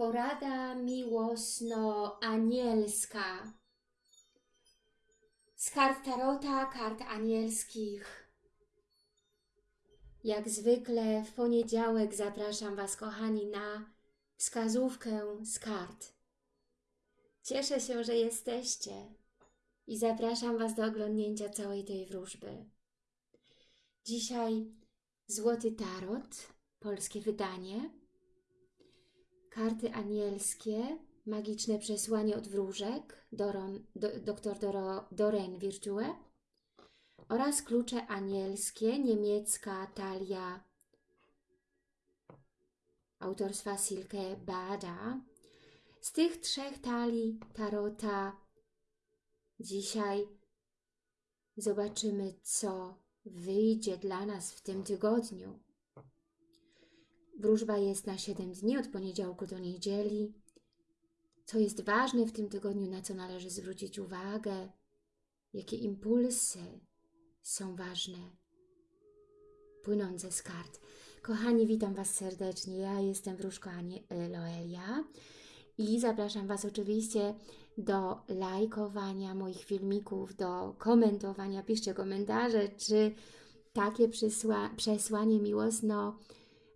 Porada miłosno-anielska. Z kart Tarota, kart anielskich. Jak zwykle w poniedziałek zapraszam Was, kochani, na wskazówkę z kart. Cieszę się, że jesteście i zapraszam Was do oglądnięcia całej tej wróżby. Dzisiaj Złoty Tarot, polskie wydanie, karty anielskie, magiczne przesłanie od wróżek, Doron, do, dr Doro, Doreen Virtue oraz klucze anielskie, niemiecka talia autorstwa Silke Bada. Z tych trzech talii tarota dzisiaj zobaczymy, co wyjdzie dla nas w tym tygodniu. Wróżba jest na 7 dni, od poniedziałku do niedzieli. Co jest ważne w tym tygodniu, na co należy zwrócić uwagę, jakie impulsy są ważne, płynące z kart. Kochani, witam Was serdecznie. Ja jestem wróżka Loelia i zapraszam Was oczywiście do lajkowania moich filmików, do komentowania. Piszcie komentarze, czy takie przesła przesłanie miłosno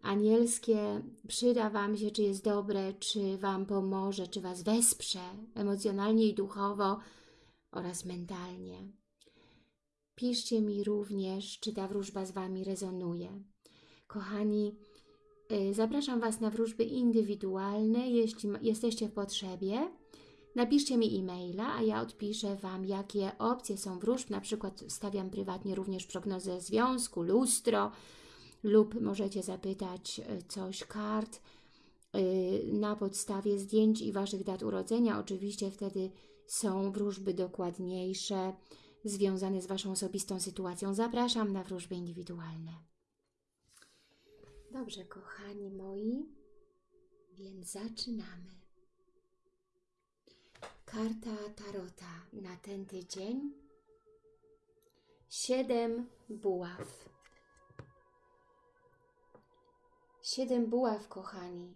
anielskie przyda Wam się, czy jest dobre, czy Wam pomoże, czy Was wesprze emocjonalnie i duchowo oraz mentalnie. Piszcie mi również, czy ta wróżba z Wami rezonuje. Kochani, y, zapraszam Was na wróżby indywidualne, jeśli jesteście w potrzebie. Napiszcie mi e-maila, a ja odpiszę Wam, jakie opcje są wróżb. Na przykład stawiam prywatnie również prognozę związku, lustro, lub możecie zapytać e, coś kart e, na podstawie zdjęć i Waszych dat urodzenia. Oczywiście wtedy są wróżby dokładniejsze, związane z Waszą osobistą sytuacją. Zapraszam na wróżby indywidualne. Dobrze, kochani moi, więc zaczynamy. Karta Tarota na ten tydzień. Siedem buław. Siedem buław, kochani,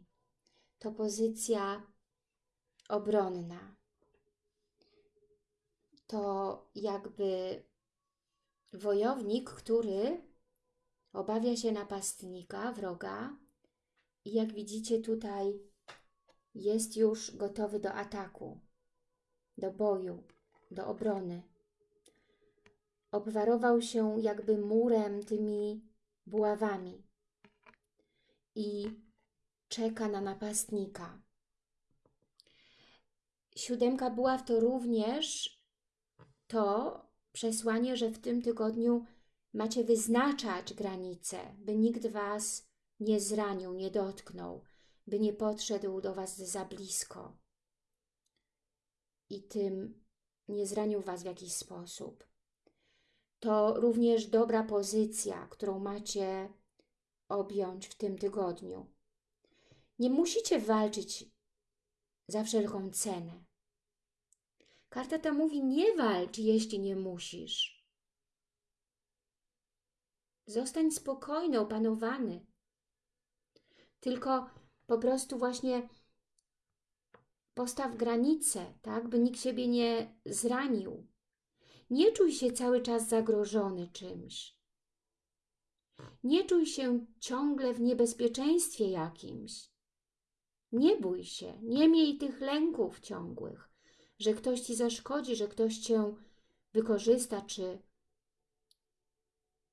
to pozycja obronna. To jakby wojownik, który obawia się napastnika, wroga i jak widzicie tutaj jest już gotowy do ataku, do boju, do obrony. Obwarował się jakby murem tymi buławami i czeka na napastnika. Siódemka buław to również to przesłanie, że w tym tygodniu macie wyznaczać granice, by nikt Was nie zranił, nie dotknął, by nie podszedł do Was za blisko i tym nie zranił Was w jakiś sposób. To również dobra pozycja, którą macie objąć w tym tygodniu. Nie musicie walczyć za wszelką cenę. Karta ta mówi, nie walcz, jeśli nie musisz. Zostań spokojny, opanowany. Tylko po prostu właśnie postaw granice, tak, by nikt siebie nie zranił. Nie czuj się cały czas zagrożony czymś. Nie czuj się ciągle w niebezpieczeństwie jakimś. Nie bój się, nie miej tych lęków ciągłych, że ktoś Ci zaszkodzi, że ktoś Cię wykorzysta, czy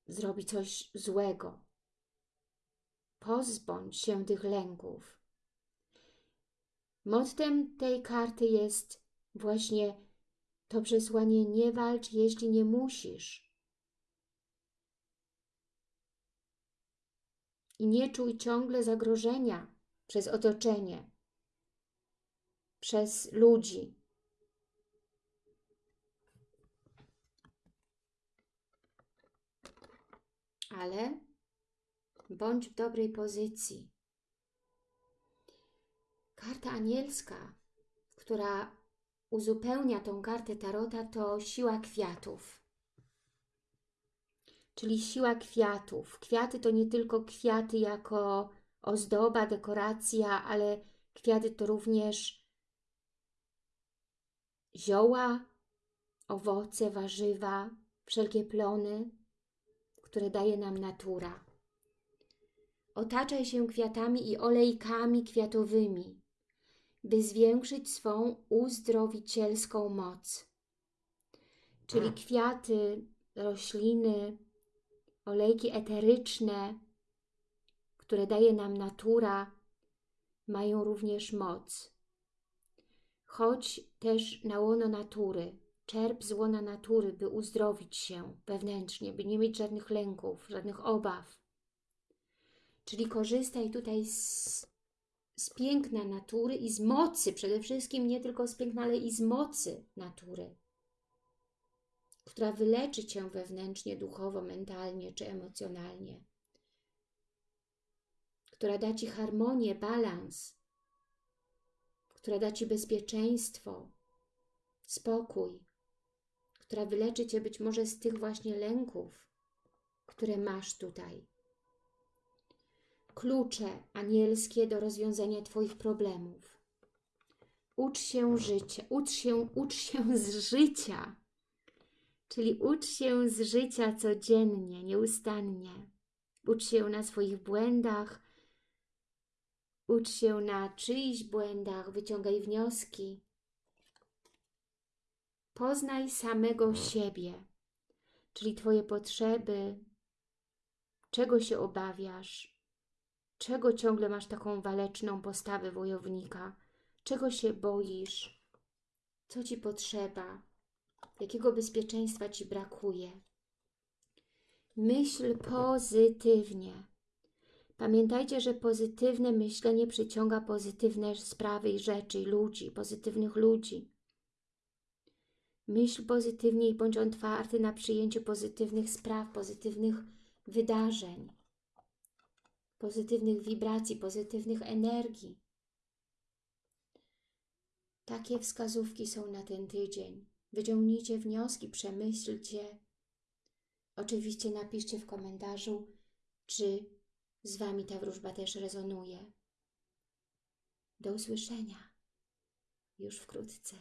zrobi coś złego. Pozbądź się tych lęków. Mottem tej karty jest właśnie to przesłanie nie walcz, jeśli nie musisz. I nie czuj ciągle zagrożenia przez otoczenie, przez ludzi. Ale bądź w dobrej pozycji. Karta anielska, która uzupełnia tą kartę Tarota, to siła kwiatów czyli siła kwiatów. Kwiaty to nie tylko kwiaty jako ozdoba, dekoracja, ale Kwiaty to również zioła, owoce, warzywa, wszelkie plony, które daje nam natura. Otaczaj się kwiatami i olejkami kwiatowymi, by zwiększyć swą uzdrowicielską moc. Czyli kwiaty, rośliny, olejki eteryczne, które daje nam natura, mają również moc. Chodź też na łono natury, czerp z łona natury, by uzdrowić się wewnętrznie, by nie mieć żadnych lęków, żadnych obaw. Czyli korzystaj tutaj z, z piękna natury i z mocy, przede wszystkim nie tylko z piękna, ale i z mocy natury, która wyleczy Cię wewnętrznie, duchowo, mentalnie czy emocjonalnie, która da Ci harmonię, balans, która da Ci bezpieczeństwo, spokój, która wyleczy Cię być może z tych właśnie lęków, które masz tutaj klucze anielskie do rozwiązania Twoich problemów. Ucz się życia, ucz się, ucz się z życia, czyli ucz się z życia codziennie, nieustannie. Ucz się na swoich błędach, ucz się na czyichś błędach, wyciągaj wnioski. Poznaj samego siebie, czyli Twoje potrzeby, czego się obawiasz, Czego ciągle masz taką waleczną postawę wojownika? Czego się boisz? Co Ci potrzeba? Jakiego bezpieczeństwa Ci brakuje? Myśl pozytywnie. Pamiętajcie, że pozytywne myślenie przyciąga pozytywne sprawy i rzeczy, ludzi, pozytywnych ludzi. Myśl pozytywnie i bądź otwarty na przyjęcie pozytywnych spraw, pozytywnych wydarzeń pozytywnych wibracji, pozytywnych energii. Takie wskazówki są na ten tydzień. Wyciągnijcie wnioski, przemyślcie. Oczywiście napiszcie w komentarzu, czy z Wami ta wróżba też rezonuje. Do usłyszenia już wkrótce.